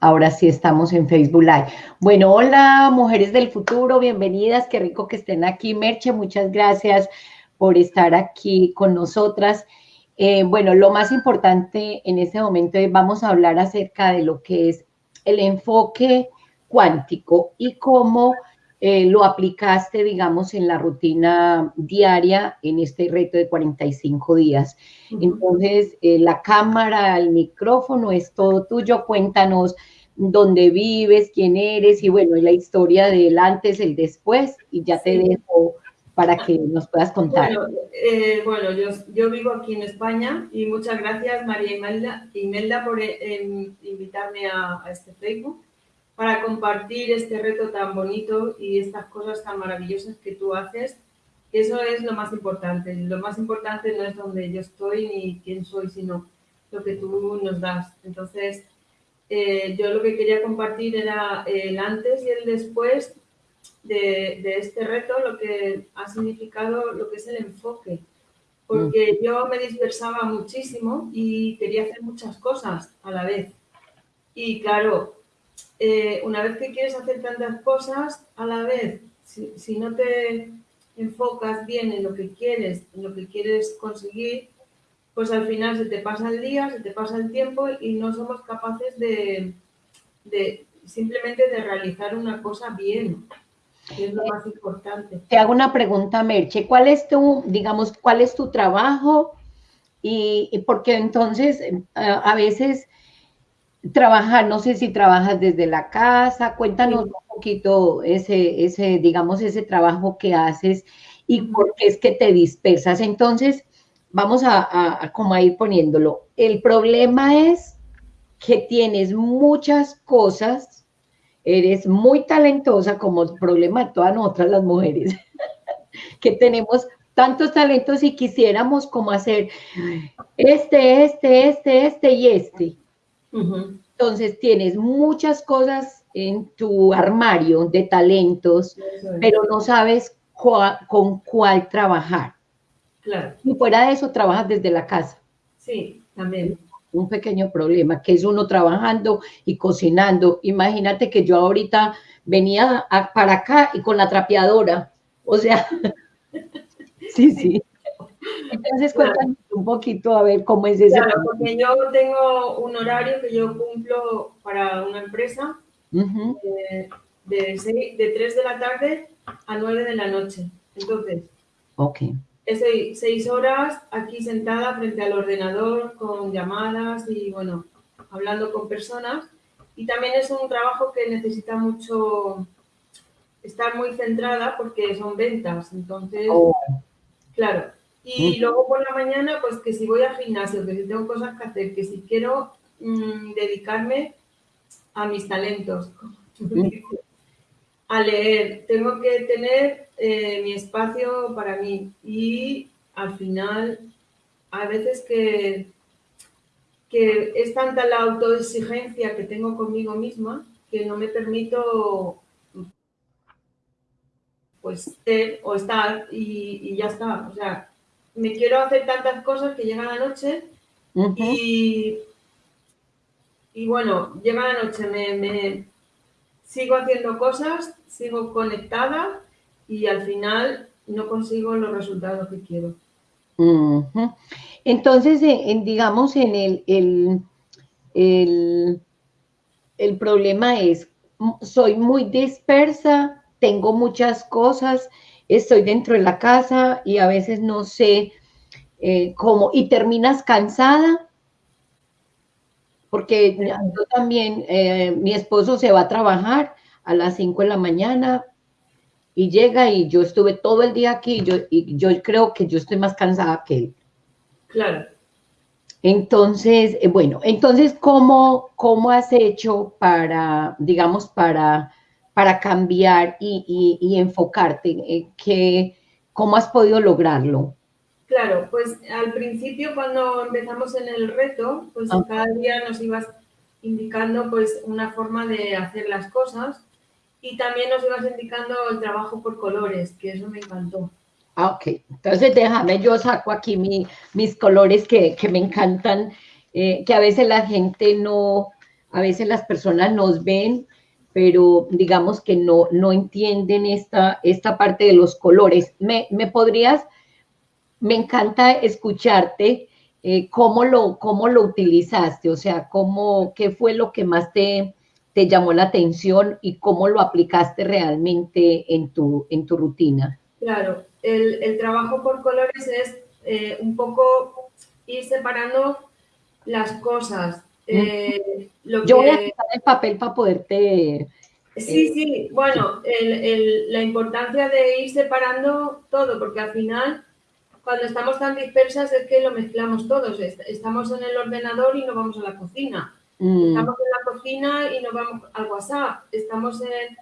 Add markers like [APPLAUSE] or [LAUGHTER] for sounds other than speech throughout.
Ahora sí estamos en Facebook Live. Bueno, hola, mujeres del futuro, bienvenidas. Qué rico que estén aquí. Merche, muchas gracias por estar aquí con nosotras. Eh, bueno, lo más importante en este momento es vamos a hablar acerca de lo que es el enfoque cuántico y cómo eh, lo aplicaste, digamos, en la rutina diaria en este reto de 45 días. Entonces, eh, la cámara, el micrófono es todo tuyo. Cuéntanos dónde vives, quién eres y bueno, la historia del antes, el después y ya te dejo para que nos puedas contar. Bueno, eh, yo, vivo aquí en España y muchas gracias María Imelda, Imelda por invitarme a, a este Facebook para compartir este reto tan bonito y estas cosas tan maravillosas que tú haces. Eso es lo más importante. Lo más importante no es donde yo estoy ni quién soy, sino lo que tú nos das. Entonces, eh, yo lo que quería compartir era el antes y el después de, de, este reto, lo que ha significado lo que es el enfoque. Porque mm. yo me dispersaba muchísimo y quería hacer muchas cosas a la vez. Y claro, eh, una vez que quieres hacer tantas cosas a la vez, si, no te enfocas bien en lo que quieres, en lo que quieres conseguir, pues al final se te pasa el día, se te pasa el tiempo y no somos capaces de, simplemente de realizar una cosa bien, es lo más importante. Te hago una pregunta, Merche, ¿cuál es tu, digamos, cuál es tu trabajo? Y, y porque entonces eh, a veces trabajar, no sé si trabajas desde la casa, cuéntanos un poquito ese, ese, digamos, ese trabajo que haces y por qué es que te dispersas. Entonces, vamos a, a, como a ir poniéndolo. El problema es que tienes muchas cosas, eres muy talentosa como el problema de todas nosotras las mujeres, [LAUGHS] que tenemos tantos talentos y quisiéramos como hacer este, este, este, este y este entonces tienes muchas cosas en tu armario de talentos, pero no sabes con cuál trabajar. Claro. Y fuera de eso, trabajas desde la casa. Sí, también. Un pequeño problema, que es uno trabajando y cocinando. Imagínate que yo ahorita venía para acá y con la trapeadora. O sea, [LAUGHS] sí, sí. [LAUGHS] Entonces, cuéntanos un poquito a ver cómo es ese. Claro, porque yo tengo un horario que yo cumplo para una empresa eh, de, de 3 de la tarde a 9 de la noche. Entonces, okay. estoy 6 horas aquí sentada frente al ordenador con llamadas y, bueno, hablando con personas. Y también es un trabajo que necesita mucho estar muy centrada porque son ventas. Entonces, oh. claro, y luego por la mañana, pues que si voy al gimnasio, que si tengo cosas que hacer, que si quiero mm, dedicarme a mis talentos, a leer, tengo que tener eh, mi espacio para mí. Y al final, a veces que, que es tanta la autoexigencia que tengo conmigo misma que no me permito pues ser o estar y, y ya está. O sea, me quiero hacer tantas cosas que llega la noche y, y bueno, llega la noche, me, sigo haciendo cosas, sigo conectada y al final no consigo los resultados que quiero. Entonces, en, digamos, en el, el, el, el problema es, soy muy dispersa, tengo muchas cosas, estoy dentro de la casa y a veces no sé eh, cómo, y terminas cansada, porque yo también, eh, mi esposo se va a trabajar a las 5 de la mañana y llega y yo estuve todo el día aquí yo, y yo creo que yo estoy más cansada que él. Claro. Entonces, eh, bueno, entonces, ¿cómo, ¿cómo has hecho para, digamos, para para cambiar y, enfocarte? Eh, ¿Qué, ¿Cómo has podido lograrlo? Claro, pues al principio cuando empezamos en el reto, pues ah. cada día nos ibas indicando pues una forma de hacer las cosas y también nos ibas indicando el trabajo por colores, que eso me encantó. Ah, ok. Entonces déjame, yo saco aquí mis colores que, me encantan, eh, que a veces la gente no, a veces las personas nos ven, pero digamos que no, no entienden esta, esta parte de los colores. ¿Me, me podrías, me encanta escucharte, eh, cómo, lo, cómo lo utilizaste, o sea, cómo, qué fue lo que más te, te llamó la atención y cómo lo aplicaste realmente en tu, en tu rutina. Claro, el, el trabajo por colores es eh, un poco ir separando las cosas. Eh, lo Yo voy a quitar el papel para poderte... Sí, sí, bueno, el, el, la importancia de ir separando todo, porque al final, cuando estamos tan dispersas es que lo mezclamos todos. Estamos en el ordenador y no vamos a la cocina. Mm. Estamos en la cocina y no vamos al WhatsApp. Estamos en...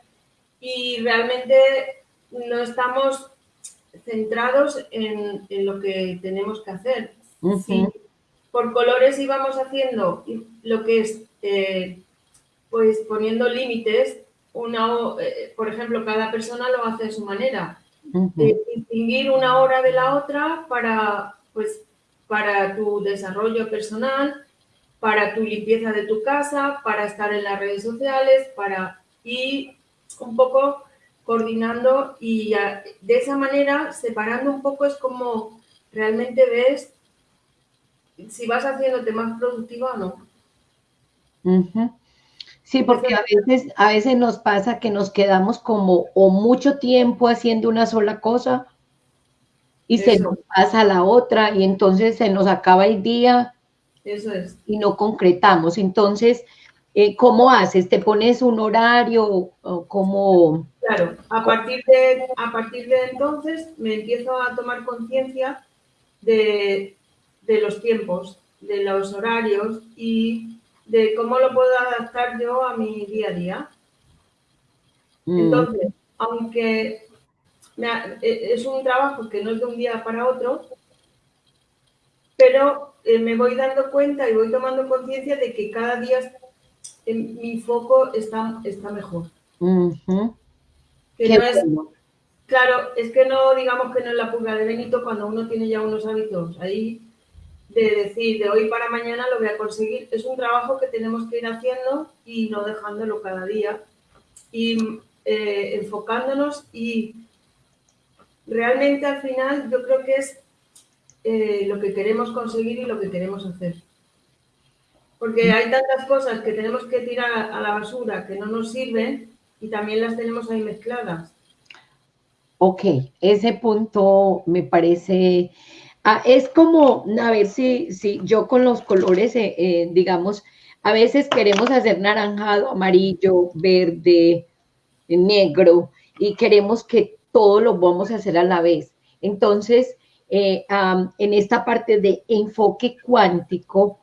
Y realmente no estamos centrados en, lo que tenemos que hacer. Por colores íbamos haciendo lo que es, eh, pues poniendo límites, una, eh, por ejemplo, cada persona lo hace de su manera. Eh, distinguir una hora de la otra para, pues, para tu desarrollo personal, para tu limpieza de tu casa, para estar en las redes sociales, para ir un poco coordinando y de esa manera, separando un poco, es como realmente ves si vas haciéndote más productiva o no. Sí, porque a veces, a veces nos pasa que nos quedamos como o mucho tiempo haciendo una sola cosa y se nos pasa la otra y entonces se nos acaba el día Eso es. y no concretamos. Entonces, eh, ¿cómo haces? ¿Te pones un horario? ¿Cómo? Claro, a partir, de, a partir de entonces me empiezo a tomar conciencia de, los tiempos, de los horarios y de cómo lo puedo adaptar yo a mi día a día. Mm. Entonces, aunque e, es un trabajo que no es de un día para otro, pero eh, me voy dando cuenta y voy tomando conciencia de que cada día mi foco está, está mejor. claro, es que no digamos que no es la pulga de Benito cuando uno tiene ya unos hábitos ahí de decir de hoy para mañana lo voy a conseguir. Es un trabajo que tenemos que ir haciendo y no dejándolo cada día y eh, enfocándonos y realmente al final yo creo que es eh, lo que queremos conseguir y lo que queremos hacer. Porque hay tantas cosas que tenemos que tirar a la basura que no nos sirven y también las tenemos ahí mezcladas. Ok, ese punto me parece... Ah, es como, a ver si, si yo con los colores, eh, eh, digamos, a veces queremos hacer naranjado, amarillo, verde, negro, y queremos que todo lo vamos a hacer a la vez. Entonces, eh, en esta parte de enfoque cuántico,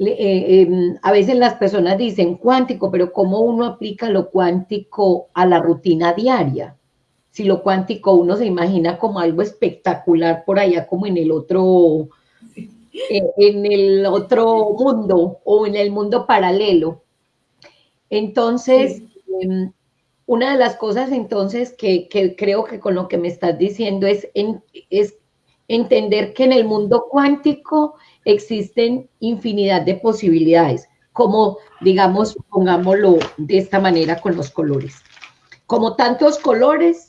em, a veces las personas dicen cuántico, pero ¿cómo uno aplica lo cuántico a la rutina diaria? Si lo cuántico uno se imagina como algo espectacular por allá, como en el otro, eh, en el otro mundo o en el mundo paralelo. Entonces, em, una de las cosas entonces que, creo que con lo que me estás diciendo es, es entender que en el mundo cuántico existen infinidad de posibilidades, como digamos, pongámoslo de esta manera con los colores. Como tantos colores,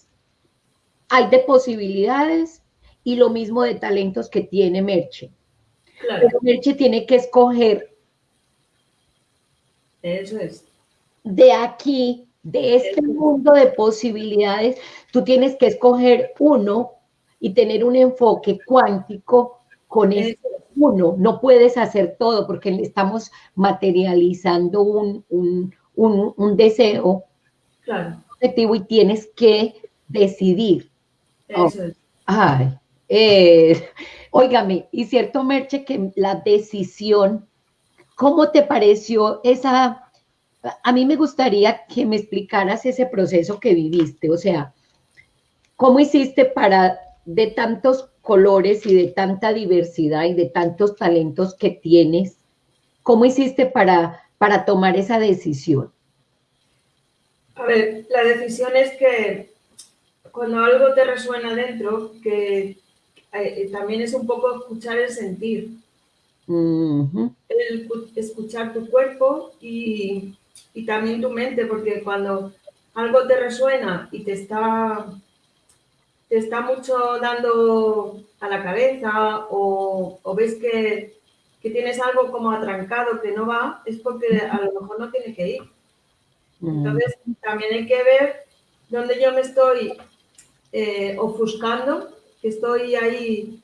hay de posibilidades y lo mismo de talentos que tiene Merche. Pero Merche tiene que escoger. Eso es. De aquí, de este mundo de posibilidades, tú tienes que escoger uno y tener un enfoque cuántico con ese uno, no puedes hacer todo porque estamos materializando un, deseo claro. objetivo y tienes que decidir. Eso es. Ay, eh, óigame, y cierto, Merche, que la decisión, ¿cómo te pareció esa? A mí me gustaría que me explicaras ese proceso que viviste, o sea, ¿cómo hiciste para de tantos colores y de tanta diversidad y de tantos talentos que tienes, ¿cómo hiciste para, para tomar esa decisión? A ver, la decisión es que cuando algo te resuena dentro, que eh, también es un poco escuchar el sentir. el escuchar tu cuerpo y, y también tu mente, porque cuando algo te resuena y te está, te está mucho dando a la cabeza o, o ves que, que, tienes algo como atrancado que no va, es porque a lo mejor no tiene que ir. Entonces, también hay que ver dónde yo me estoy eh, ofuscando, que estoy ahí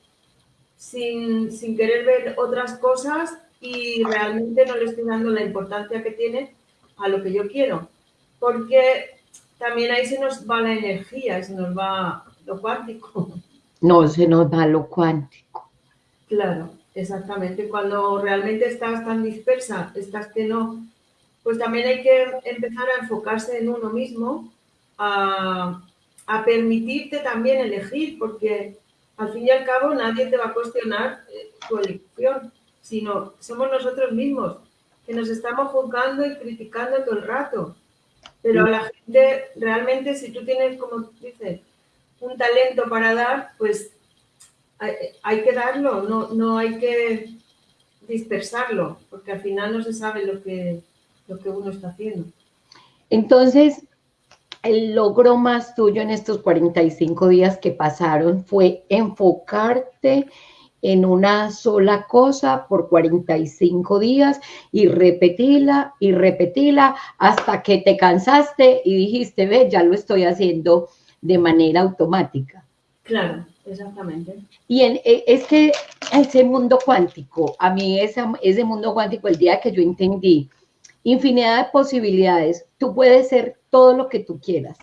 sin, sin querer ver otras cosas y realmente no le estoy dando la importancia que tiene a lo que yo quiero. Porque también ahí se nos va la energía, se nos va lo cuántico. No, se nos va lo cuántico. Claro, exactamente. Cuando realmente estás tan dispersa, estás que no, pues también hay que empezar a enfocarse en uno mismo, a, a permitirte también elegir, porque al fin y al cabo nadie te va a cuestionar eh, tu elección, sino somos nosotros mismos que nos estamos juzgando y criticando todo el rato. Pero a la gente, realmente, si tú tienes, como dices, un talento para dar, pues hay, que darlo, no, no hay que dispersarlo, porque al final no se sabe lo que, lo que uno está haciendo. Entonces, el logro más tuyo en estos 45 días que pasaron fue enfocarte en una sola cosa por 45 días y repetirla y repetirla hasta que te cansaste y dijiste, ve, ya lo estoy haciendo de manera automática. Claro, exactamente. Y en, e, es que ese mundo cuántico, a mí ese mundo cuántico, el día que yo entendí infinidad de posibilidades, tú puedes ser todo lo que tú quieras,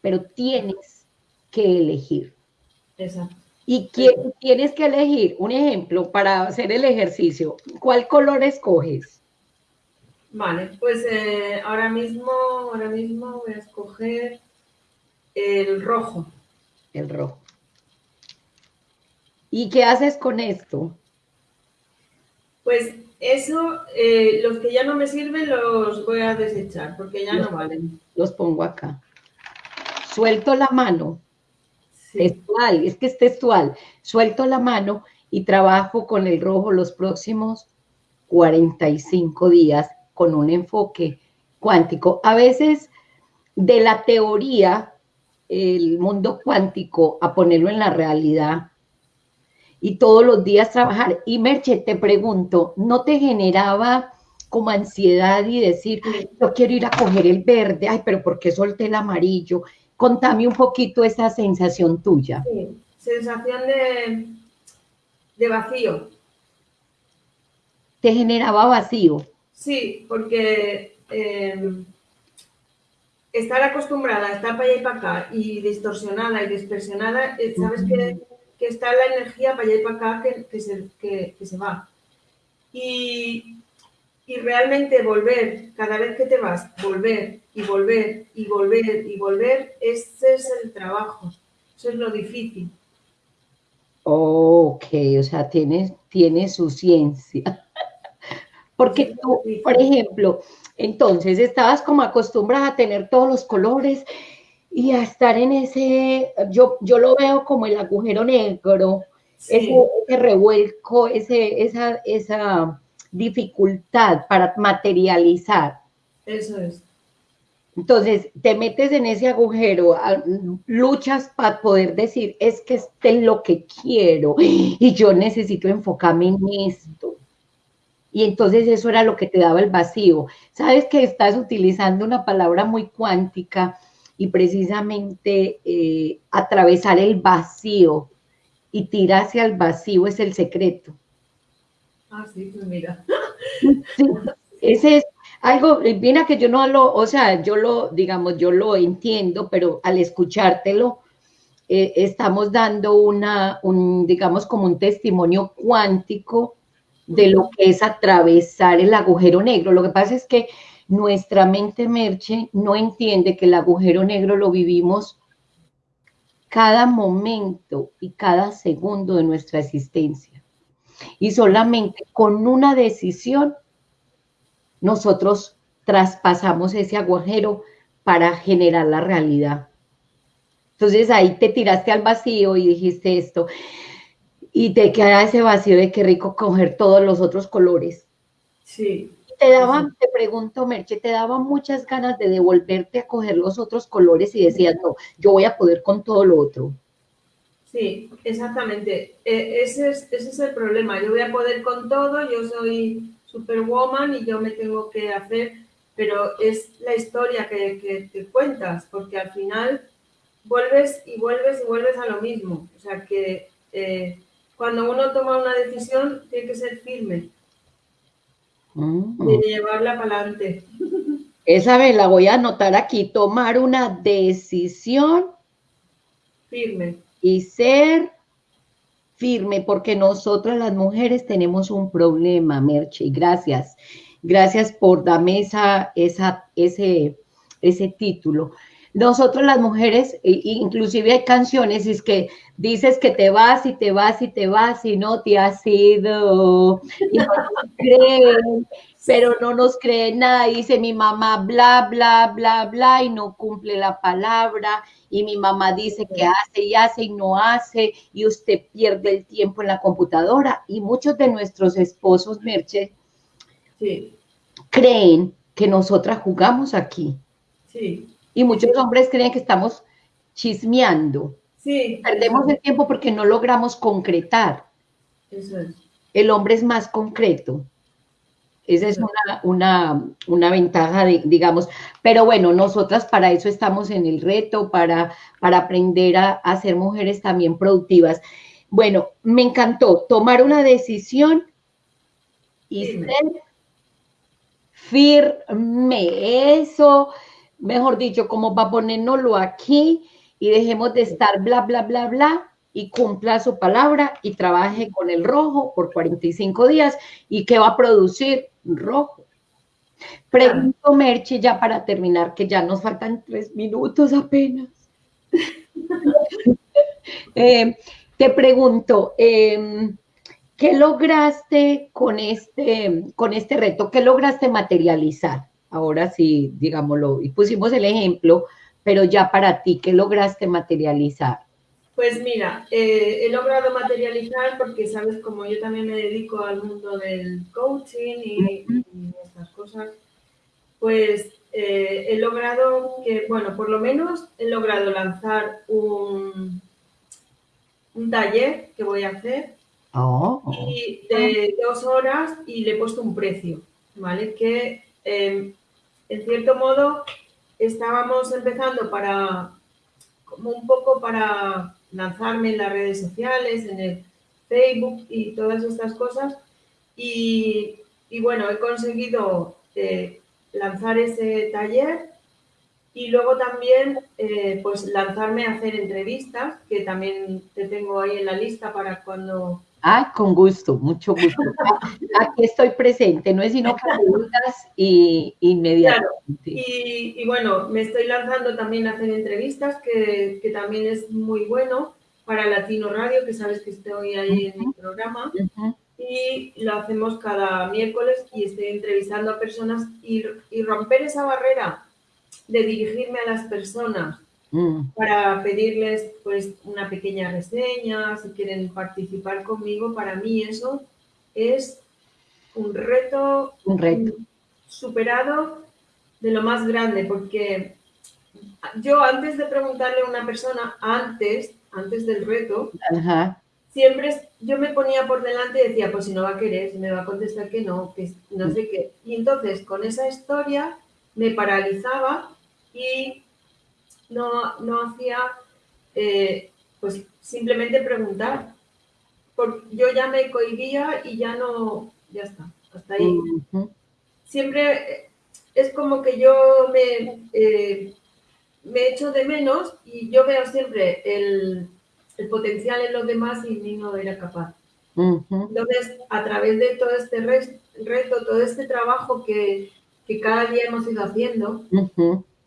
pero tienes que elegir. Exacto. Y tienes que elegir, un ejemplo, para hacer el ejercicio, ¿cuál color escoges? Vale, pues eh, ahora mismo, ahora mismo voy a escoger el rojo. El rojo. ¿Y qué haces con esto? Pues eso, eh, los que ya no me sirven los voy a desechar porque ya no valen. Los pongo acá. Suelto la mano textual, es que es textual, suelto la mano y trabajo con el rojo los próximos 45 días con un enfoque cuántico. A veces de la teoría, el mundo cuántico, a ponerlo en la realidad y todos los días trabajar. Y Merche, te pregunto, ¿no te generaba como ansiedad y decir, yo quiero ir a coger el verde, ay, pero ¿por qué solté el amarillo? Contame un poquito esa sensación tuya. Sí, sensación de, de vacío. ¿Te generaba vacío? Sí, porque em, estar acostumbrada a estar para allá y para acá y distorsionada y dispersionada, eh, sabes que, que, está la energía para allá y para acá que, que se, que, se va. Y, y realmente volver, cada vez que te vas, volver y volver y volver y volver, ese es el trabajo, eso es lo difícil. Ok, o sea, tiene, tiene su ciencia. [LAUGHS] Porque tú, por ejemplo, entonces estabas como acostumbrada a tener todos los colores y a estar en ese, yo, yo lo veo como el agujero negro, ese, ese, revuelco, ese, esa, esa dificultad para materializar. Eso es. Entonces, te metes en ese agujero, luchas para poder decir, es que este es lo que quiero y yo necesito enfocarme en esto. Y entonces eso era lo que te daba el vacío. Sabes que estás utilizando una palabra muy cuántica y precisamente eh, atravesar el vacío y tirar hacia el vacío es el secreto. Ah, sí, pues mira. ese es algo, mira que yo no lo, o sea, yo lo, digamos, yo lo entiendo, pero al escuchártelo, eh, estamos dando una, un, digamos, como un testimonio cuántico de lo que es atravesar el agujero negro. Lo que pasa es que nuestra mente merche no entiende que el agujero negro lo vivimos cada momento y cada segundo de nuestra existencia. Y solamente con una decisión nosotros traspasamos ese agujero para generar la realidad. Entonces ahí te tiraste al vacío y dijiste esto. y te queda ese vacío de qué rico coger todos los otros colores. Sí. Te daban, te pregunto, Merche, te daban muchas ganas de devolverte a coger los otros colores y decías, no, yo voy a poder con todo lo otro. Sí, exactamente. E, ese, es, ese es el problema. Yo voy a poder con todo, yo soy superwoman y yo me tengo que hacer, pero es la historia que, que te cuentas, porque al final vuelves y vuelves y vuelves a lo mismo. O sea que eh, cuando uno toma una decisión tiene que ser firme. Mm. De llevarla para adelante. Esa vez la voy a anotar aquí, tomar una decisión Firme. y ser firme, porque nosotras las mujeres tenemos un problema, Merche, gracias. Gracias por darme esa, esa, ese, ese título. Nosotros las mujeres, e- inclusive hay canciones, es que dices que te vas y te vas y te vas y no te has ido. Y no nos [LAUGHS] creen, pero no nos creen nada. Dice mi mamá bla, bla, bla, bla y no cumple la palabra. Y mi mamá dice que hace y hace y no hace y usted pierde el tiempo en la computadora. Y muchos de nuestros esposos, Merche, Sí, creen que nosotras jugamos aquí. sí, Y muchos hombres creen que estamos chismeando. sí. Perdemos el tiempo porque no logramos concretar. Eso es. El hombre es más concreto. Esa es una, una, una ventaja, de, digamos. Pero bueno, nosotras para eso estamos en el reto, para, para aprender a, a ser mujeres también productivas. Bueno, me encantó tomar una decisión y ser firme. Eso, mejor dicho, como para ponérnoslo aquí y dejemos de estar bla, bla, bla, bla y cumpla su palabra y trabaje con el rojo por 45 días y que va a producir rojo. Pregunto, Merche, ya para terminar, que ya nos faltan tres minutos apenas. [LAUGHS] Eh, te pregunto, eh, ¿qué lograste con este, con este reto? ¿Qué lograste materializar? Ahora sí, digámoslo, y pusimos el ejemplo, pero ya para ti, ¿qué lograste materializar? Pues mira, eh, he logrado materializar porque, sabes, como yo también me dedico al mundo del coaching y, y estas cosas, pues eh, he logrado que, bueno, por lo menos he logrado lanzar un, un taller que voy a hacer Oh, y de dos horas y le he puesto un precio, ¿vale? Que eh, en cierto modo estábamos empezando para, como un poco para lanzarme en las redes sociales, en el Facebook y todas estas cosas. Y, bueno, he conseguido eh, lanzar ese taller y luego también eh, pues lanzarme a hacer entrevistas, que también te tengo ahí en la lista para cuando Ah, con gusto, mucho gusto. Aquí estoy presente, no es sino preguntas y inmediatamente. Y, y bueno, me estoy lanzando también a hacer entrevistas, que, que también es muy bueno para Latino Radio, que sabes que estoy ahí en mi programa. Y lo hacemos cada miércoles y estoy entrevistando a personas y, y romper esa barrera de dirigirme a las personas Mm, para pedirles pues una pequeña reseña, si quieren participar conmigo, para mí eso es un reto un reto. superado de lo más grande, porque yo antes de preguntarle a una persona, antes, antes del reto, Ajá. siempre yo me ponía por delante y decía, pues si no va a querer, si me va a contestar que no, que no sé qué. Y entonces con esa historia me paralizaba y no, no hacía, eh, pues simplemente preguntar. Porque yo ya me cohibía y ya no, ya está, hasta ahí. Siempre eh, es como que yo me, eh, me echo de menos y yo veo siempre el, el potencial en los demás y ni no era capaz. Entonces, a través de todo este reto, todo este trabajo que, que cada día hemos ido haciendo,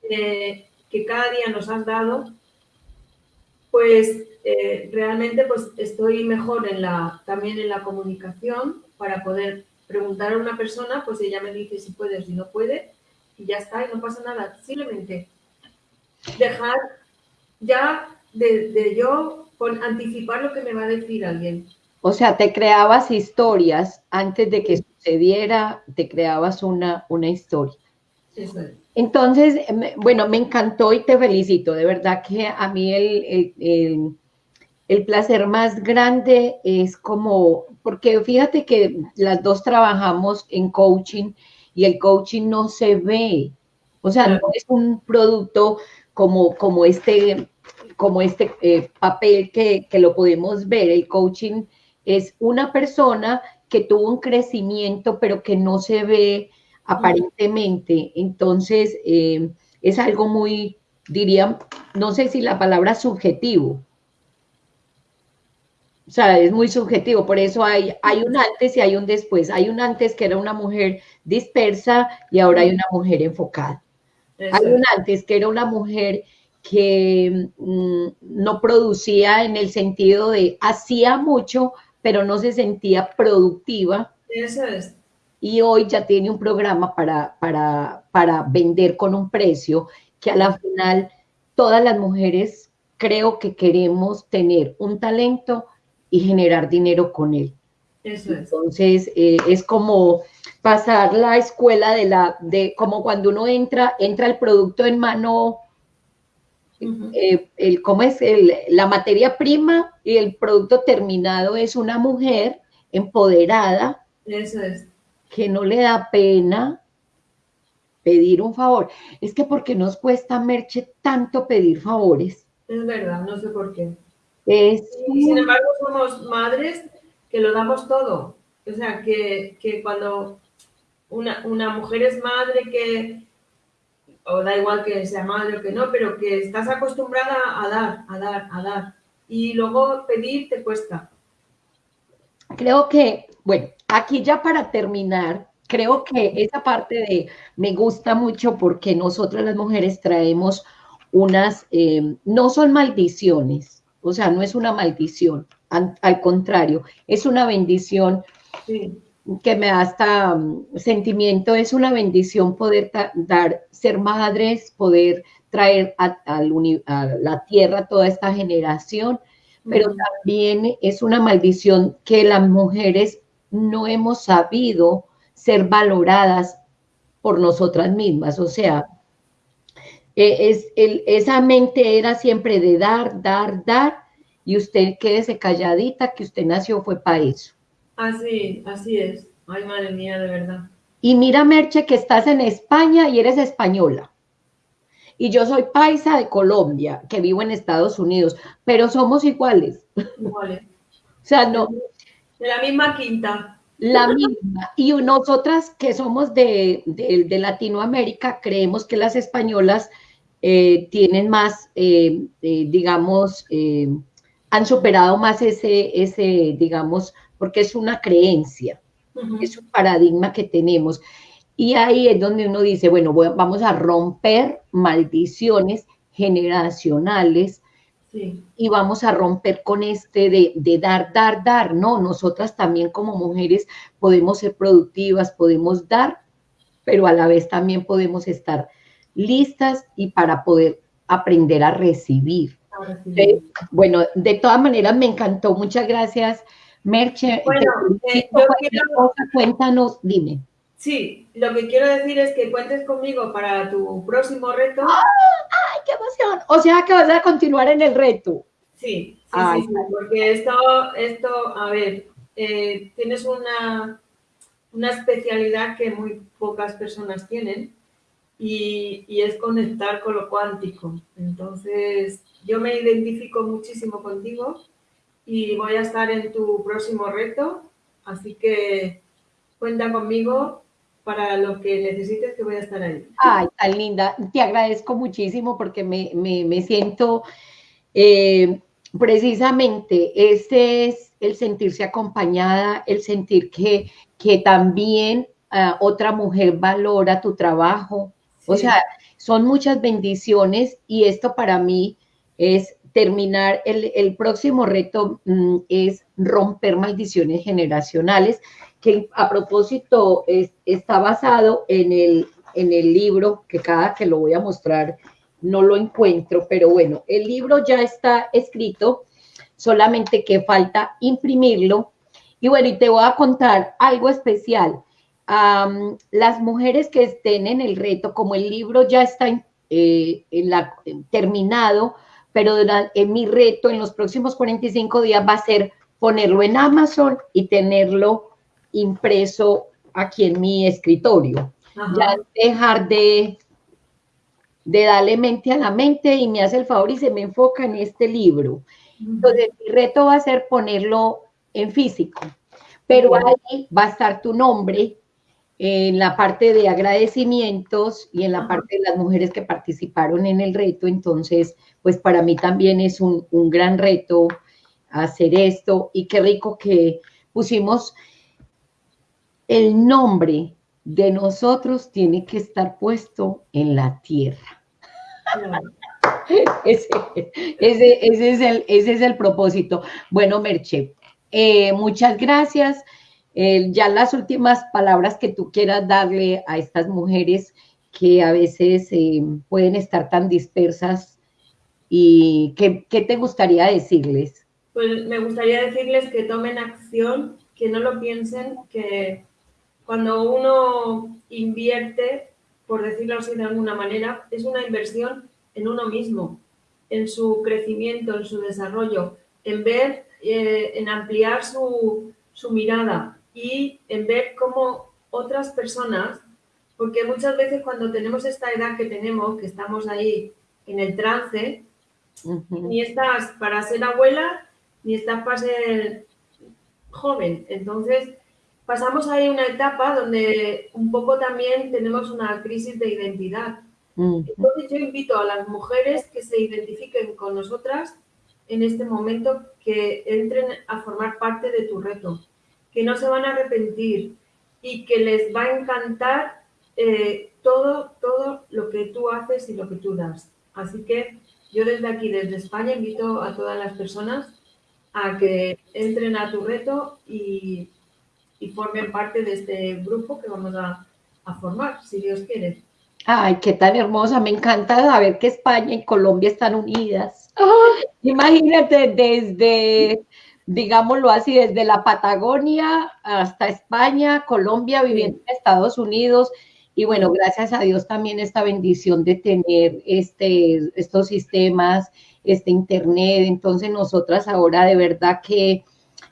eh, que cada día nos has dado, pues eh, realmente pues estoy mejor en la, también en la comunicación para poder preguntar a una persona, pues ella me dice si puede o si no puede, y ya está, y no pasa nada. Simplemente dejar ya de, de yo con, anticipar lo que me va a decir alguien. O sea, te creabas historias antes de que sucediera, te creabas una, una historia. Entonces, bueno, me encantó y te felicito. De verdad que a mí el, el, placer más grande es como, porque fíjate que las dos trabajamos en coaching y el coaching no se ve. O sea, no es un producto como, como este, como este eh, papel que, que, lo podemos ver. El coaching es una persona que tuvo un crecimiento, pero que no se ve aparentemente. Entonces, eh, es algo muy, diría, no sé si la palabra subjetivo. O sea, es muy subjetivo, por eso hay, hay un antes y hay un después. Hay un antes que era una mujer dispersa y ahora hay una mujer enfocada. Hay un antes que era una mujer que mm, no producía en el sentido de hacía mucho, pero no se sentía productiva. Eso es y hoy ya tiene un programa para, para, para vender con un precio que a la final todas las mujeres creo que queremos tener un talento y generar dinero con él. Eso es. Entonces, eh, es como pasar la escuela de la, de como cuando uno entra, entra el producto en mano, eh, el, ¿cómo es? El, la materia prima y el producto terminado es una mujer empoderada. Eso es que no le da pena pedir un favor. Es que porque nos cuesta, Merche, tanto pedir favores. Es verdad, no sé por qué. Es... sin embargo, somos madres que lo damos todo. O sea, que, cuando una, mujer es madre que, o da igual que sea madre o que no, pero que estás acostumbrada a dar, a dar, a dar. Y luego pedir te cuesta. Creo que, bueno, aquí ya para terminar, creo que esa parte de me gusta mucho porque nosotras las mujeres traemos unas, eh, no son maldiciones, o sea, no es una maldición, al, contrario, es una bendición que me da hasta mm, sentimiento, es una bendición poder dar, ser madres, poder traer a, a la tierra toda esta generación, pero también es una maldición que las mujeres no hemos sabido ser valoradas por nosotras mismas. O sea, e, es, el, esa mente era siempre de dar, dar, dar, y usted quédese calladita, que usted nació fue para eso. Así, así es. Ay, madre mía, de verdad. Y mira, Merche, que estás en España y eres española. Y yo soy paisa de Colombia, que vivo en Estados Unidos, pero somos iguales. Iguales. [LAUGHS] o sea, no, de la misma quinta. La misma. Y nosotras que somos de, Latinoamérica, creemos que las españolas eh, tienen más, eh, eh, digamos, han superado más ese, ese, digamos, porque es una creencia, es un paradigma que tenemos. Y ahí es donde uno dice, bueno, vamos a romper maldiciones generacionales y vamos a romper con este de, dar, dar, dar. No, nosotras también como mujeres podemos ser productivas, podemos dar, pero a la vez también podemos estar listas y para poder aprender a recibir. Bueno, de todas maneras me encantó. Muchas gracias, Merche. Bueno, eh, cuéntanos, dime. Sí, lo que quiero decir es que cuentes conmigo para tu próximo reto. ¡Ay, qué emoción! O sea que vas a continuar en el reto. Sí, sí, sí, porque esto, esto, a ver, eh, tienes una, una especialidad que muy pocas personas tienen y, y, es conectar con lo cuántico. Entonces, yo me identifico muchísimo contigo y voy a estar en tu próximo reto, así que cuenta conmigo para lo que necesites que voy a estar ahí. Ay, tan linda. Te agradezco muchísimo porque me, me, siento eh, precisamente, ese es el sentirse acompañada, el sentir que, que también ah, otra mujer valora tu trabajo. O sea, son muchas bendiciones y esto para mí es terminar, el, el próximo reto mm, es romper maldiciones generacionales que a propósito está basado en el, en el libro, que cada que lo voy a mostrar no lo encuentro, pero bueno, el libro ya está escrito, solamente que falta imprimirlo Y bueno, y te voy a contar algo especial. las mujeres que estén en el reto, como el libro ya está eh, terminado, pero en mi reto en los próximos 45 días va a ser ponerlo en Amazon y tenerlo impreso aquí en mi escritorio. Ya dejar de, de darle mente a la mente y me hace el favor y se me enfoca en este libro. Entonces, mi reto va a ser ponerlo en físico, pero ahí va a estar tu nombre en la parte de agradecimientos y en la parte de las mujeres que participaron en el reto. Entonces, pues para mí también es un, un gran reto hacer esto y qué rico que pusimos el nombre de nosotros tiene que estar puesto en la tierra. [LAUGHS] ese, es el, propósito. Bueno, Merche, eh, muchas gracias. Eh, ya las últimas palabras que tú quieras darle a estas mujeres que a veces eh, pueden estar tan dispersas y ¿qué, ¿qué te gustaría decirles? Pues me gustaría decirles que tomen acción, que no lo piensen, que cuando uno invierte, por decirlo así de alguna manera, es una inversión en uno mismo, en su crecimiento, en su desarrollo, en ver, eh, en ampliar su, su mirada y en ver cómo otras personas, porque muchas veces cuando tenemos esta edad que tenemos, que estamos ahí en el trance, ni estás para ser abuela, ni estás para ser joven. Entonces, pasamos ahí una etapa donde un poco también tenemos una crisis de identidad. Entonces yo invito a las mujeres que se identifiquen con nosotras en este momento, que entren a formar parte de tu reto, que no se van a arrepentir y que les va a encantar eh, todo, todo lo que tú haces y lo que tú das. Así que yo desde aquí, desde España, invito a todas las personas a que entren a tu reto y y formen parte de este grupo que vamos a, formar, si Dios quiere. Ay, qué tan hermosa, me encanta saber que España y Colombia están unidas. imagínate desde, digámoslo así, desde la Patagonia hasta España, Colombia, viviendo en Estados Unidos. Y bueno, gracias a Dios también esta bendición de tener este, estos sistemas, este Internet. Entonces nosotras ahora de verdad que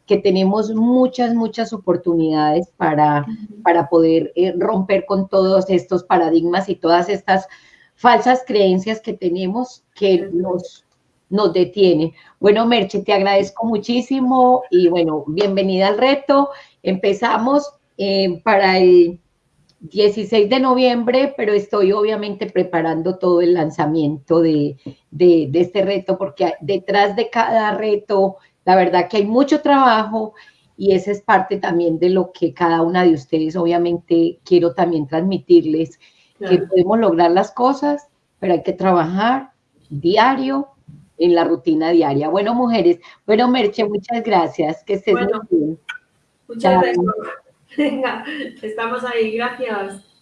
que tenemos muchas, muchas oportunidades para, para poder eh, romper con todos estos paradigmas y todas estas falsas creencias que tenemos que nos, nos detienen. Bueno, Merche, te agradezco muchísimo y bueno, bienvenida al reto. Empezamos eh, para el 16 de noviembre, pero estoy obviamente preparando todo el lanzamiento de, de, de este reto porque detrás de cada reto la verdad que hay mucho trabajo y esa es parte también de lo que cada una de ustedes, obviamente, quiero también transmitirles, que podemos lograr las cosas, pero hay que trabajar diario en la rutina diaria. Bueno, mujeres, bueno, Merche, muchas gracias, que estés muy bien. Muchas gracias. [LAUGHS] Venga, estamos ahí, gracias.